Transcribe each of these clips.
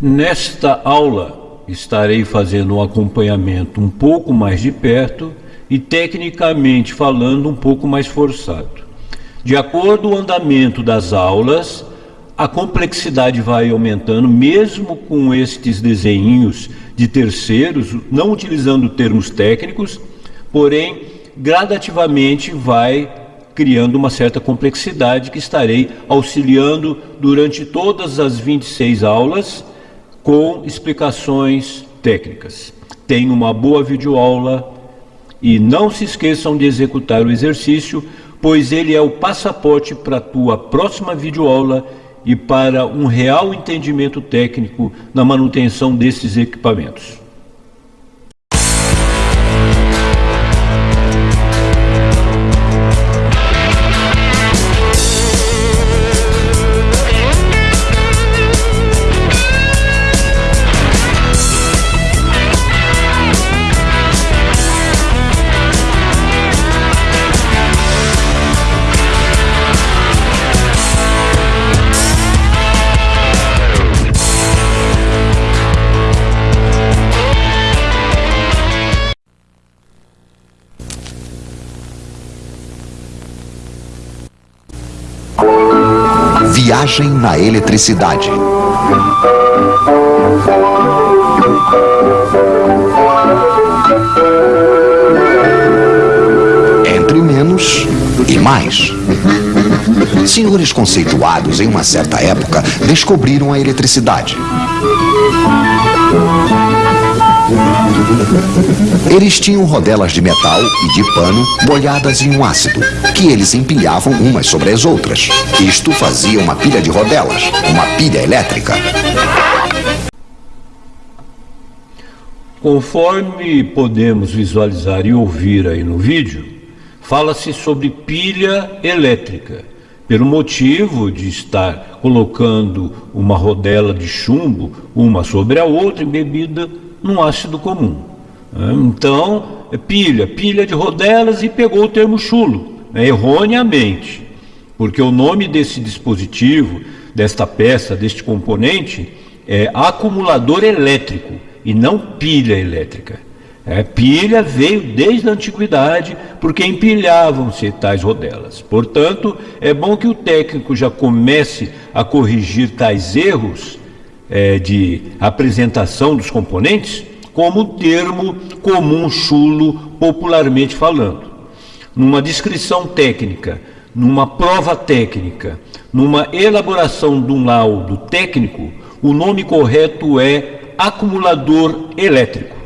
Nesta aula estarei fazendo um acompanhamento um pouco mais de perto e tecnicamente falando um pouco mais forçado. De acordo com o andamento das aulas, a complexidade vai aumentando, mesmo com estes desenhos de terceiros, não utilizando termos técnicos, porém, gradativamente vai criando uma certa complexidade que estarei auxiliando durante todas as 26 aulas com explicações técnicas. Tenha uma boa videoaula e não se esqueçam de executar o exercício, pois ele é o passaporte para a tua próxima videoaula e para um real entendimento técnico na manutenção desses equipamentos. Viagem na eletricidade. Entre menos e mais. Senhores conceituados em uma certa época descobriram a eletricidade. Eles tinham rodelas de metal e de pano molhadas em um ácido, que eles empilhavam umas sobre as outras. Isto fazia uma pilha de rodelas, uma pilha elétrica. Conforme podemos visualizar e ouvir aí no vídeo, fala-se sobre pilha elétrica, pelo motivo de estar colocando uma rodela de chumbo uma sobre a outra embebida num ácido comum. Então, pilha, pilha de rodelas e pegou o termo chulo, né? erroneamente, porque o nome desse dispositivo, desta peça, deste componente, é acumulador elétrico e não pilha elétrica. É, pilha veio desde a antiguidade, porque empilhavam-se tais rodelas. Portanto, é bom que o técnico já comece a corrigir tais erros é, de apresentação dos componentes como termo comum chulo, popularmente falando. Numa descrição técnica, numa prova técnica, numa elaboração de um laudo técnico, o nome correto é acumulador elétrico.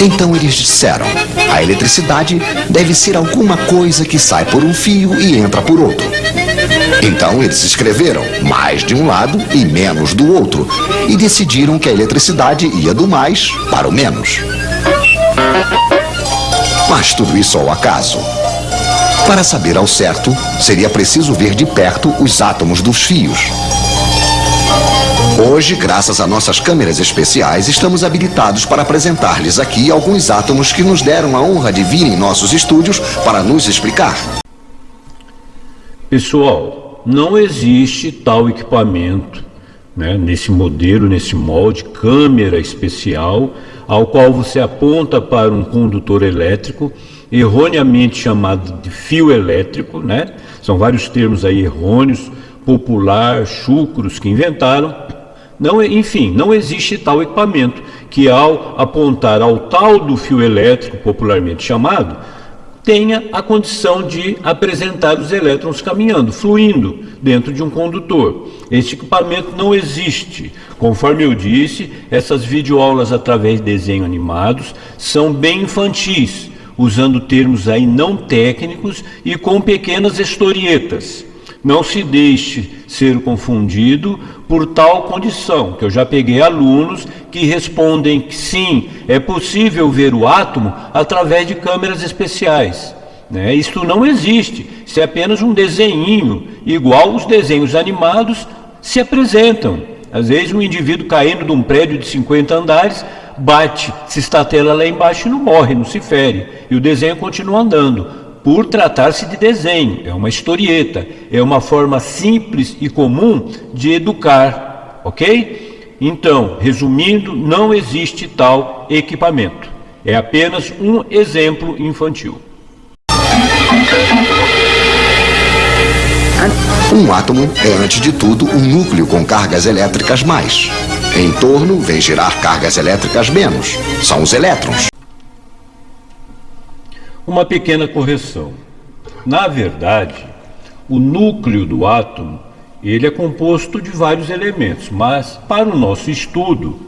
Então eles disseram: a eletricidade deve ser alguma coisa que sai por um fio e entra por outro. Então eles escreveram mais de um lado e menos do outro e decidiram que a eletricidade ia do mais para o menos. Mas tudo isso ao acaso. Para saber ao certo, seria preciso ver de perto os átomos dos fios. Hoje, graças a nossas câmeras especiais, estamos habilitados para apresentar-lhes aqui alguns átomos que nos deram a honra de vir em nossos estúdios para nos explicar. Pessoal, não existe tal equipamento, né, nesse modelo, nesse molde, câmera especial, ao qual você aponta para um condutor elétrico, erroneamente chamado de fio elétrico, né? São vários termos aí errôneos, popular, chucros que inventaram. Não, enfim, não existe tal equipamento que ao apontar ao tal do fio elétrico, popularmente chamado, tenha a condição de apresentar os elétrons caminhando, fluindo dentro de um condutor. Este equipamento não existe. Conforme eu disse, essas videoaulas através de desenhos animados são bem infantis, usando termos aí não técnicos e com pequenas historietas. Não se deixe ser confundido por tal condição, que eu já peguei alunos que respondem que sim, é possível ver o átomo através de câmeras especiais. Né? Isto não existe, isso é apenas um desenho, igual os desenhos animados se apresentam. Às vezes um indivíduo caindo de um prédio de 50 andares, bate, se estatela lá embaixo e não morre, não se fere, e o desenho continua andando por tratar-se de desenho, é uma historieta, é uma forma simples e comum de educar. ok? Então, resumindo, não existe tal equipamento. É apenas um exemplo infantil. Um átomo é, antes de tudo, um núcleo com cargas elétricas mais. Em torno, vem girar cargas elétricas menos. São os elétrons. Uma pequena correção. Na verdade, o núcleo do átomo ele é composto de vários elementos, mas para o nosso estudo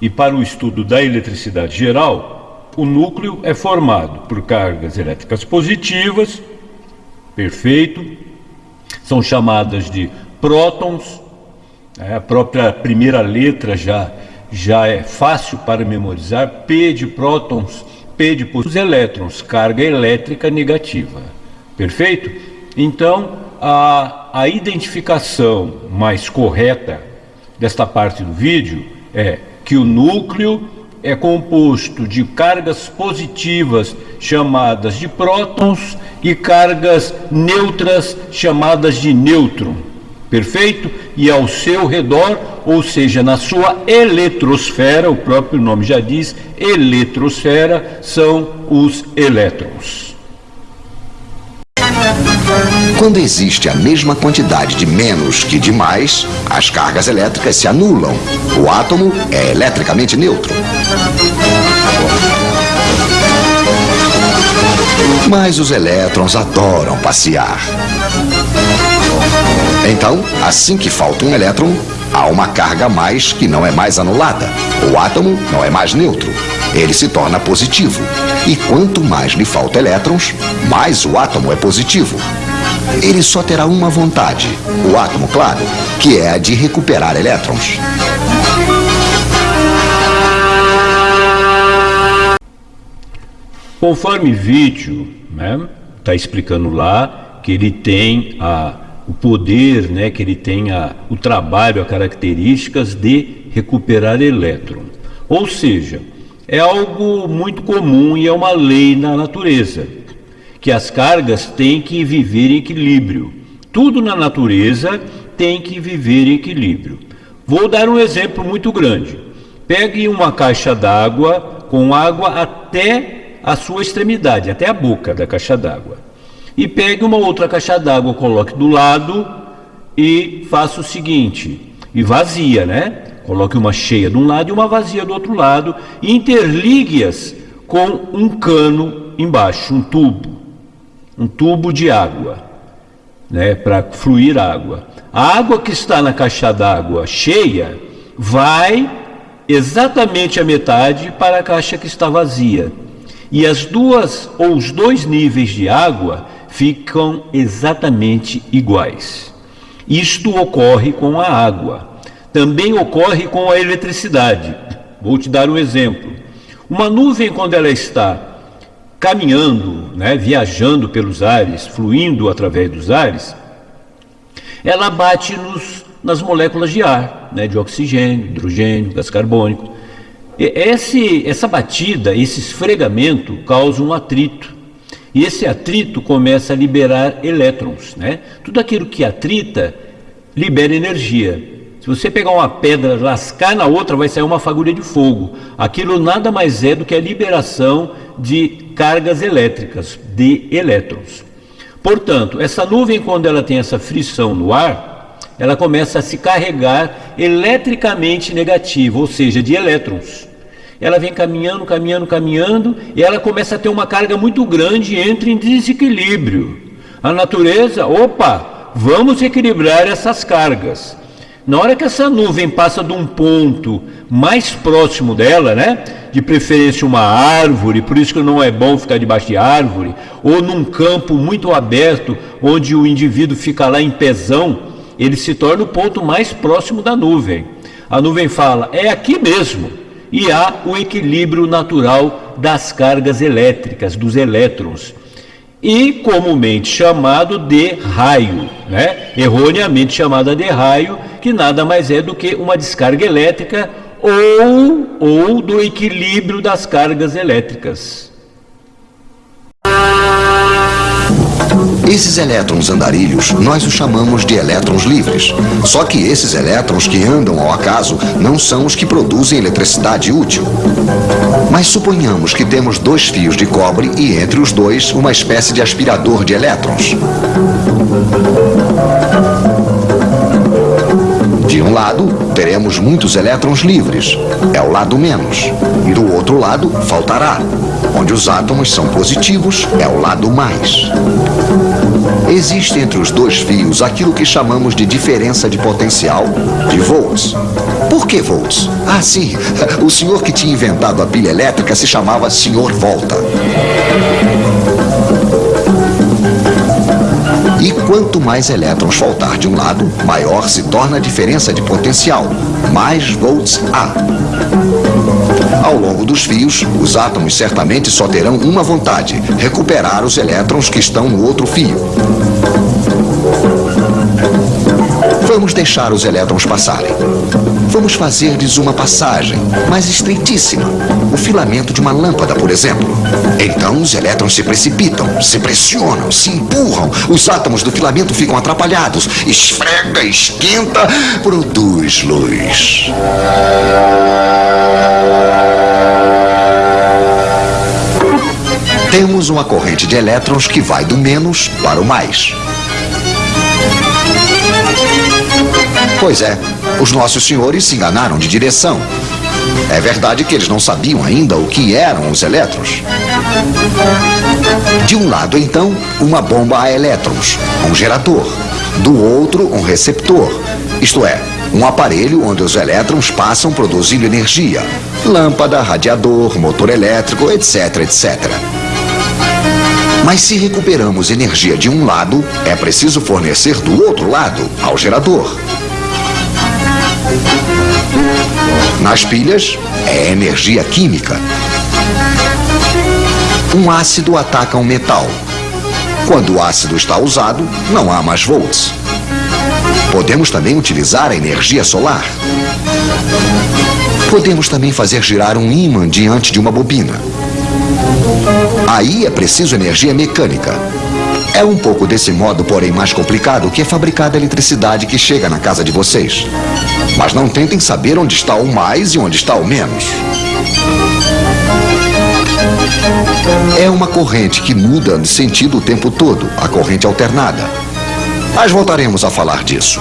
e para o estudo da eletricidade geral, o núcleo é formado por cargas elétricas positivas, perfeito, são chamadas de prótons, é, a própria primeira letra já, já é fácil para memorizar, P de prótons, P de os elétrons, carga elétrica negativa, perfeito? Então, a, a identificação mais correta desta parte do vídeo é que o núcleo é composto de cargas positivas chamadas de prótons e cargas neutras chamadas de nêutron. Perfeito? E ao seu redor, ou seja, na sua eletrosfera, o próprio nome já diz, eletrosfera, são os elétrons. Quando existe a mesma quantidade de menos que de mais, as cargas elétricas se anulam. O átomo é eletricamente neutro. Mas os elétrons adoram passear. Então, assim que falta um elétron, há uma carga a mais que não é mais anulada. O átomo não é mais neutro. Ele se torna positivo. E quanto mais lhe falta elétrons, mais o átomo é positivo. Ele só terá uma vontade, o átomo, claro, que é a de recuperar elétrons. Conforme vídeo, né, está explicando lá que ele tem a, o poder, né, que ele tem a, o trabalho, as características de recuperar elétron. Ou seja, é algo muito comum e é uma lei na natureza que as cargas têm que viver em equilíbrio. Tudo na natureza tem que viver em equilíbrio. Vou dar um exemplo muito grande. Pegue uma caixa d'água com água até a sua extremidade, até a boca da caixa d'água. E pegue uma outra caixa d'água, coloque do lado e faça o seguinte, e vazia, né? Coloque uma cheia de um lado e uma vazia do outro lado e interligue-as com um cano embaixo, um tubo um tubo de água, né, para fluir água. A água que está na caixa d'água cheia vai exatamente a metade para a caixa que está vazia. E as duas ou os dois níveis de água ficam exatamente iguais. Isto ocorre com a água. Também ocorre com a eletricidade. Vou te dar um exemplo. Uma nuvem, quando ela está caminhando, né, viajando pelos ares, fluindo através dos ares, ela bate nos, nas moléculas de ar, né, de oxigênio, hidrogênio, gás carbônico. Esse, essa batida, esse esfregamento causa um atrito. E esse atrito começa a liberar elétrons. Né? Tudo aquilo que atrita libera energia. Se você pegar uma pedra, lascar na outra, vai sair uma fagulha de fogo. Aquilo nada mais é do que a liberação de cargas elétricas, de elétrons. Portanto, essa nuvem, quando ela tem essa frição no ar, ela começa a se carregar eletricamente negativa, ou seja, de elétrons. Ela vem caminhando, caminhando, caminhando, e ela começa a ter uma carga muito grande e entra em desequilíbrio. A natureza, opa, vamos equilibrar essas cargas. Na hora que essa nuvem passa de um ponto mais próximo dela, né? De preferência uma árvore, por isso que não é bom ficar debaixo de árvore, ou num campo muito aberto, onde o indivíduo fica lá em pezão, ele se torna o ponto mais próximo da nuvem. A nuvem fala, é aqui mesmo. E há o equilíbrio natural das cargas elétricas, dos elétrons e comumente chamado de raio, né? erroneamente chamada de raio, que nada mais é do que uma descarga elétrica ou, ou do equilíbrio das cargas elétricas. Esses elétrons andarilhos, nós os chamamos de elétrons livres. Só que esses elétrons que andam ao acaso não são os que produzem eletricidade útil. Mas suponhamos que temos dois fios de cobre e entre os dois uma espécie de aspirador de elétrons. De um lado, teremos muitos elétrons livres, é o lado menos. E do outro lado, faltará. Onde os átomos são positivos, é o lado mais. Existe entre os dois fios aquilo que chamamos de diferença de potencial, de volts. Por que volts? Ah, sim, o senhor que tinha inventado a pilha elétrica se chamava Senhor Volta. E quanto mais elétrons faltar de um lado, maior se torna a diferença de potencial, mais volts há. Ao longo dos fios, os átomos certamente só terão uma vontade: recuperar os elétrons que estão no outro fio. Vamos deixar os elétrons passarem. Vamos fazer-lhes uma passagem, mais estreitíssima. O filamento de uma lâmpada, por exemplo. Então os elétrons se precipitam, se pressionam, se empurram. Os átomos do filamento ficam atrapalhados. Esfrega, esquenta, produz luz. Temos uma corrente de elétrons que vai do menos para o mais. Pois é, os nossos senhores se enganaram de direção. É verdade que eles não sabiam ainda o que eram os elétrons. De um lado, então, uma bomba a elétrons, um gerador. Do outro, um receptor, isto é, um aparelho onde os elétrons passam produzindo energia. Lâmpada, radiador, motor elétrico, etc, etc. Mas se recuperamos energia de um lado, é preciso fornecer do outro lado, ao gerador. Nas pilhas, é energia química. Um ácido ataca um metal. Quando o ácido está usado, não há mais volts. Podemos também utilizar a energia solar. Podemos também fazer girar um ímã diante de uma bobina. Aí é preciso energia mecânica. É um pouco desse modo, porém mais complicado, que é fabricada a eletricidade que chega na casa de vocês. Mas não tentem saber onde está o mais e onde está o menos. É uma corrente que muda de sentido o tempo todo, a corrente alternada. Mas voltaremos a falar disso.